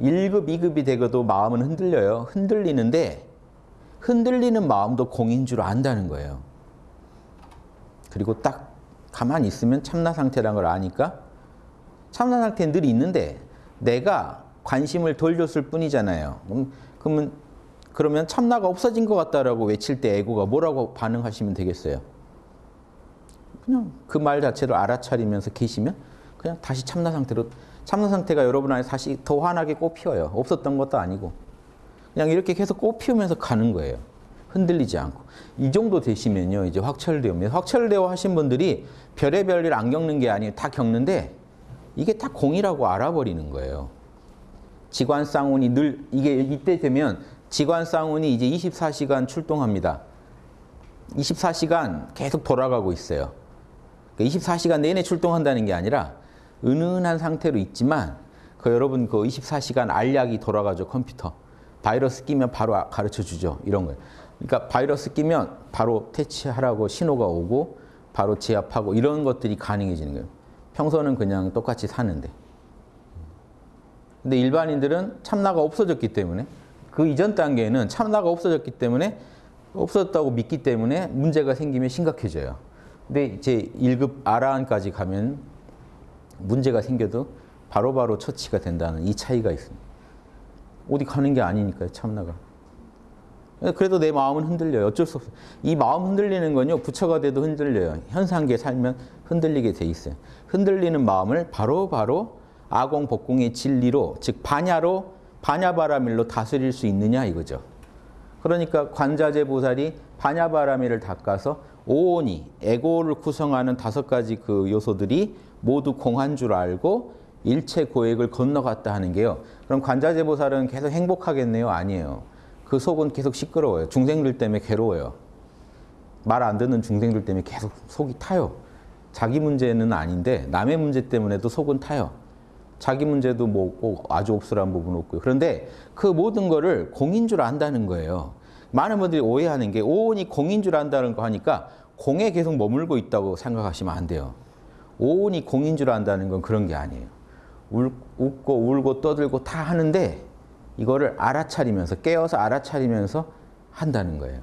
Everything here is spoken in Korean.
1급, 2급이 되고도 마음은 흔들려요. 흔들리는데 흔들리는 마음도 공인 줄 안다는 거예요. 그리고 딱 가만히 있으면 참나 상태라는 걸 아니까 참나 상태는 늘 있는데 내가 관심을 돌렸을 뿐이잖아요. 음, 그러면 그러면 참나가 없어진 것 같다라고 외칠 때 에고가 뭐라고 반응하시면 되겠어요? 그냥 그 말 자체를 알아차리면서 계시면 그냥 다시 참나 상태로 참나 상태가 여러분 안에 다시 더 환하게 꽃 피어요. 없었던 것도 아니고 그냥 이렇게 계속 꽃 피우면서 가는 거예요. 흔들리지 않고 이 정도 되시면요 이제 확철대오입니다. 확철대오 하신 분들이 별의별 일 안 겪는 게 아니에요. 다 겪는데 이게 다 공이라고 알아버리는 거예요. 지관 쌍운이 늘 이게 이때 되면 지관 쌍운이 이제 24시간 출동합니다. 24시간 계속 돌아가고 있어요. 24시간 그러니까 내내 출동한다는 게 아니라 은은한 상태로 있지만 그 여러분 그 24시간 알약이 돌아가죠 컴퓨터. 바이러스 끼면 바로 가르쳐 주죠 이런 거예요. 그러니까 바이러스 끼면 바로 퇴치하라고 신호가 오고 바로 제압하고 이런 것들이 가능해지는 거예요. 평소는 그냥 똑같이 사는데. 근데 일반인들은 참나가 없어졌기 때문에 그 이전 단계에는 참나가 없어졌기 때문에 없어졌다고 믿기 때문에 문제가 생기면 심각해져요. 근데 이제 1급 아라한까지 가면 문제가 생겨도 바로바로 바로 처치가 된다는 이 차이가 있습니다. 어디 가는 게 아니니까요, 참나가. 그래도 내 마음은 흔들려요. 어쩔 수 없어요. 이 마음 흔들리는 건요, 부처가 돼도 흔들려요. 현상계 살면 흔들리게 돼 있어요. 흔들리는 마음을 바로바로 바로 아공, 복공의 진리로, 즉 반야로, 반야바라밀로 다스릴 수 있느냐 이거죠. 그러니까 관자재 보살이 반야바라밀을 닦아서 오온이, 에고를 구성하는 다섯 가지 그 요소들이 모두 공한 줄 알고 일체 고액을 건너갔다 하는 게요. 그럼 관자재 보살은 계속 행복하겠네요? 아니에요. 그 속은 계속 시끄러워요. 중생들 때문에 괴로워요. 말 안 듣는 중생들 때문에 계속 속이 타요. 자기 문제는 아닌데 남의 문제 때문에도 속은 타요. 자기 문제도 뭐 아주 옵술한 부분 없고요. 그런데 그 모든 거를 공인 줄 안다는 거예요. 많은 분들이 오해하는 게 오온이 공인 줄 안다는 거 하니까 공에 계속 머물고 있다고 생각하시면 안 돼요. 오온이 공인 줄 안다는 건 그런 게 아니에요. 울, 웃고 울고 떠들고 다 하는데 이거를 알아차리면서 깨어서 알아차리면서 한다는 거예요.